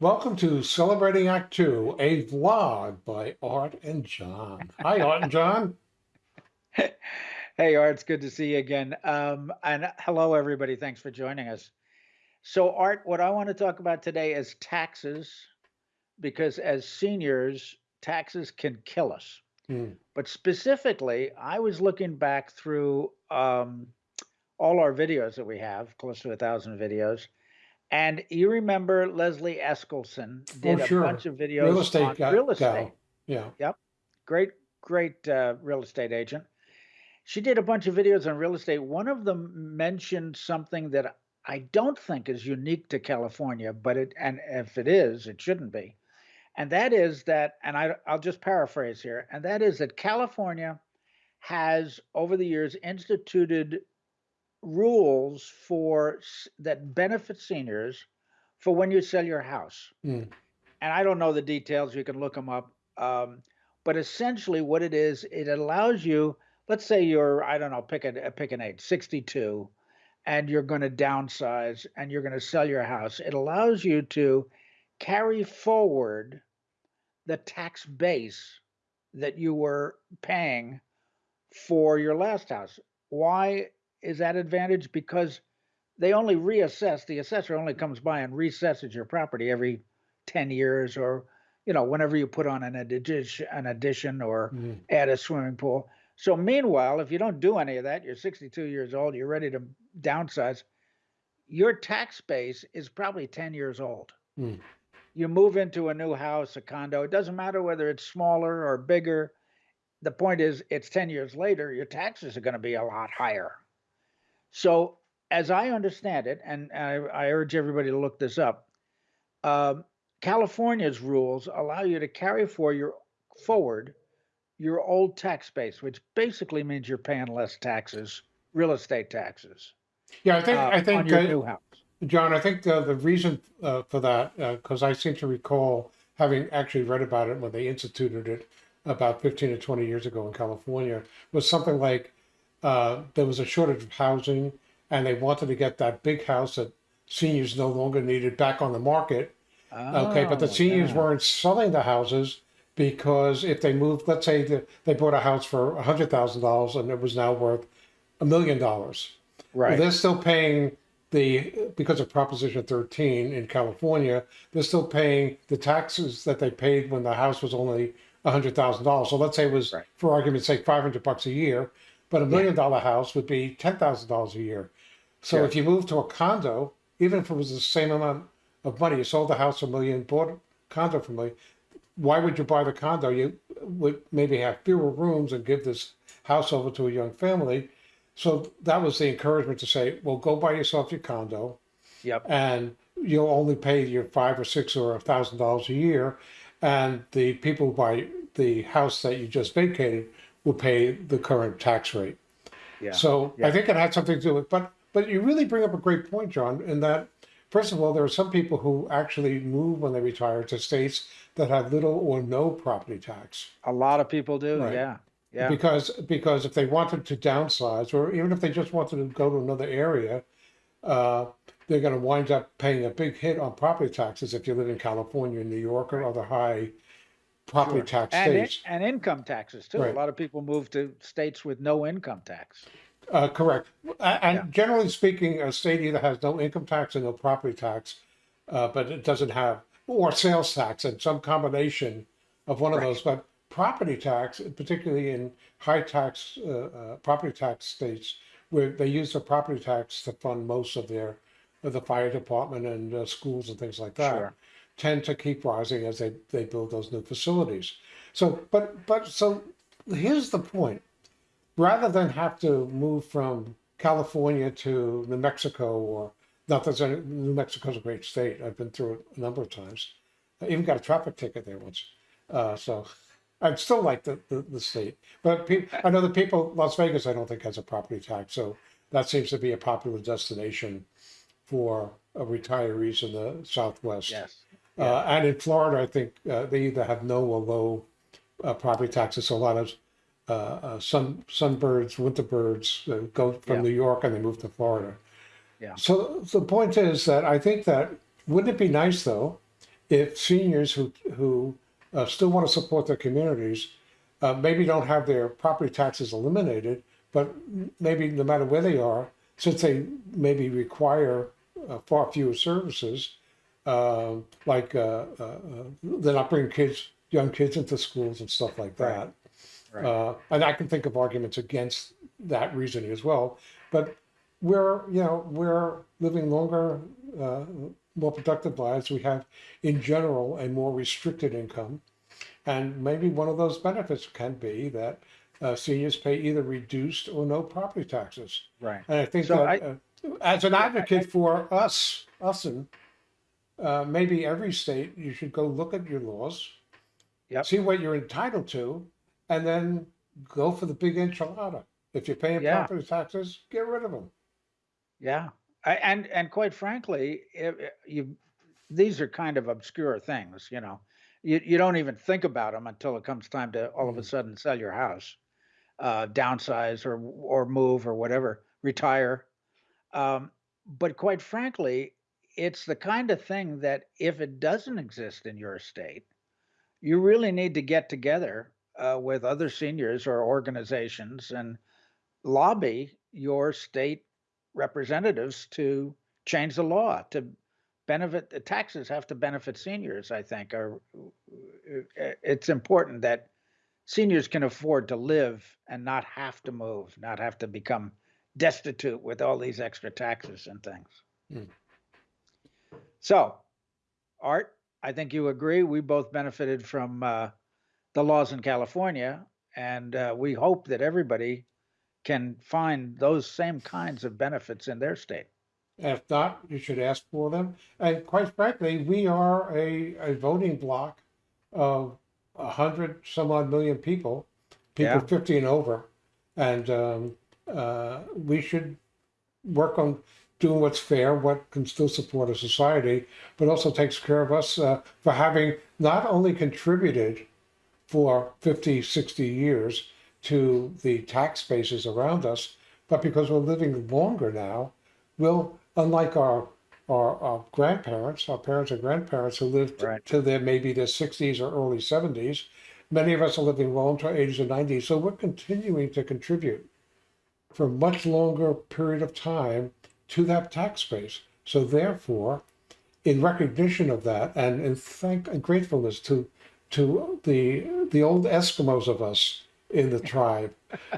Welcome to Celebrating Act Two, a vlog by Art and John. Hi, Art and John. Hey, Art, it's good to see you again. Um, and hello, everybody. Thanks for joining us. So, Art, what I want to talk about today is taxes, because as seniors, taxes can kill us. Hmm. But specifically, I was looking back through um, all our videos that we have, close to a thousand videos. And you remember Leslie Eskelson did Oh, a bunch of videos Real estate on guy, real estate. Yeah. Yep. Great, great uh, real estate agent. She did a bunch of videos on real estate. One of them mentioned something that I don't think is unique to California, but it, and if it is, it shouldn't be. And that is that, and I, I'll just paraphrase here, and that is that California has over the years instituted rules for that benefit seniors for when you sell your house. Hmm. And I don't know the details, you can look them up. Um, but essentially, what it is, it allows you, let's say you're, I don't know, pick a pick an age, 62, and you're going to downsize and you're going to sell your house. It allows you to carry forward the tax base that you were paying for your last house. Why is that advantage? Because they only reassess, the assessor only comes by and reassesses your property every 10 years or you know whenever you put on an addition an addition or Hmm. add a swimming pool. So meanwhile, if you don't do any of that, you're 62 years old, you're ready to downsize, your tax base is probably 10 years old. Hmm. You move into a new house, a condo, it doesn't matter whether it's smaller or bigger. The point is it's 10 years later, your taxes are going to be a lot higher. So as I understand it, and I, I urge everybody to look this up, um, California's rules allow you to carry for your forward your old tax base, which basically means you're paying less taxes, real estate taxes, Yeah, I think, uh, I think, your uh, new house. John, I think the, the reason uh, for that, because I seem to recall having actually read about it when they instituted it about 15 or 20 years ago in California, was something like uh, there was a shortage of housing and they wanted to get that big house that seniors no longer needed back on the market. Okay, but the Oh, seniors yeah. weren't selling the houses because if they moved, let's say the, they bought a house for $100,000 and it was now worth a million dollars. Well, Right. they're still paying the because of Proposition 13 in California. They're still paying the taxes that they paid when the house was only hundred thousand dollars. So let's say it was, Right. for argument's sake, five hundred bucks a year, but a million dollar house would be ten thousand dollars a year. So if you move to a condo, even if it was the same amount of money, you sold the house a million, bought a condo for a million. Why would you buy the condo? You would maybe have fewer rooms and give this house over to a young family. So that was the encouragement to say, well, go buy yourself your condo Yep. and you'll only pay your five or six or a thousand dollars a year. And the people who buy the house that you just vacated will pay the current tax rate. Yeah. So I think it had something to do with, but but you really bring up a great point, John, in that first of all, there are some people who actually move when they retire to states that have little or no property tax. a lot of people do. Right. Yeah. Yeah. Because because if they wanted to downsize, or even if they just wanted to go to another area, uh, they're going to wind up paying a big hit on property taxes if you live in California, New York, or other high property Sure. tax and, in- states. and income taxes too. Right. A lot of people move to states with no income tax. Uh, correct. A- And Yeah. generally speaking, a state either has no income tax or no property tax, uh, but it doesn't have, or sales tax and some combination of one of those. But property tax, particularly in high tax uh, uh, property tax states, where they use the property tax to fund most of their of the fire department and uh, schools and things like that, Sure. Tend to keep rising as they, they build those new facilities. So, but but so here's the point rather than have to move from California to New Mexico or not that any- New Mexico's a great state. I've been through it a number of times. I even got a traffic ticket there once. Uh, so I'd still like the, the, the state. But pe- I know the people, Las Vegas, I don't think has a property tax. So that seems to be a popular destination for retirees in the Southwest. Yes. Uh, and in Florida, I think uh, they either have no or low uh, property taxes. So a lot of uh, uh, sun sunbirds, winter birds uh, go from Yeah. New York and they move to Florida. Yeah. So the point is that I think that wouldn't it be nice though, if seniors who who uh, still want to support their communities uh, maybe don't have their property taxes eliminated, but maybe no matter where they are, since they maybe require uh, far fewer services, uh, like uh, uh, uh, they're not bringing kids, young kids into schools and stuff like that. Right. Uh, and I can think of arguments against that reasoning as well. But we're, you know, we're living longer, uh, more productive lives. We have, in general, a more restricted income. And maybe one of those benefits can be that uh, seniors pay either reduced or no property taxes. Right. And I think So that I- uh, as an advocate for us, us and uh, maybe every state, you should go look at your laws, Yep. see what you're entitled to, and then go for the big enchilada. If you're paying Yeah. property taxes, get rid of them. Yeah, I, and and quite frankly, if, you these are kind of obscure things, you know. You you don't even think about them until it comes time to all of a sudden sell your house, uh, downsize or or move or whatever, retire. Um, but quite frankly, it's the kind of thing that if it doesn't exist in your state, you really need to get together uh, with other seniors or organizations and lobby your state representatives to change the law to benefit the taxes have to benefit seniors i think uh, it's important that seniors can afford to live and not have to move not have to become destitute with all these extra taxes and things Mm. So art i think you agree we both benefited from uh, the laws in california and uh, we hope that everybody can find those same kinds of benefits in their state. If not, you should ask for them. And quite frankly, we are a, a voting bloc of a hundred some odd million people, people Yeah. 50 and over. And um, uh, we should work on doing what's fair, what can still support a society, but also takes care of us uh, for having not only contributed for 50, 60 years to the tax bases around us, but because we're living longer now, we'll, unlike our, our, our grandparents, our parents and grandparents who lived Right. to their maybe their 60s or early 70s, many of us are living well into our 80s and 90s. So we're continuing to contribute for a much longer period of time to that tax base. So therefore, in recognition of that and in thank and gratefulness to to the the old Eskimos of us in the tribe,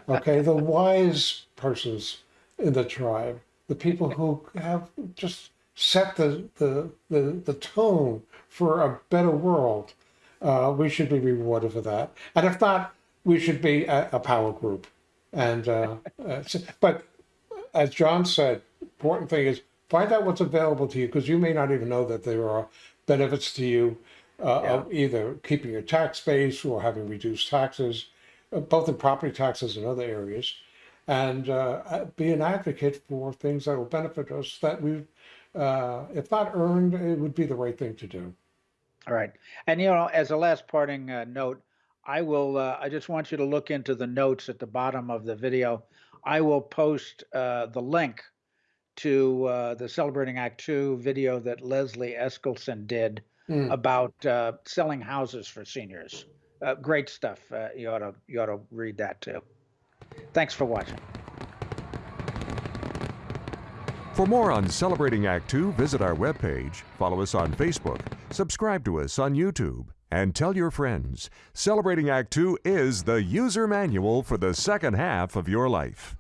okay, the wise persons in the tribe, the people who have just set the the the, the tone for a better world. Uh, we should be rewarded for that, and if not, we should be a, a power group. And uh, but as John said, important thing is find out what's available to you because you may not even know that there are benefits to you uh, of either keeping your tax base or having reduced taxes, uh, both in property taxes and other areas, and uh, uh, be an advocate for things that will benefit us that we, uh, if not earned, it would be the right thing to do. All right. And you know, as a last parting uh, note, I will uh, I just want you to look into the notes at the bottom of the video. I will post uh, the link to uh, the Celebrating Act 2 video that Leslie Eskelson did Mm. about uh, selling houses for seniors. Uh, great stuff. Uh, you ought to you ought to read that too. Thanks for watching. For more on Celebrating Act Two, visit our webpage, follow us on Facebook, subscribe to us on YouTube, and tell your friends. Celebrating Act Two is the user manual for the second half of your life.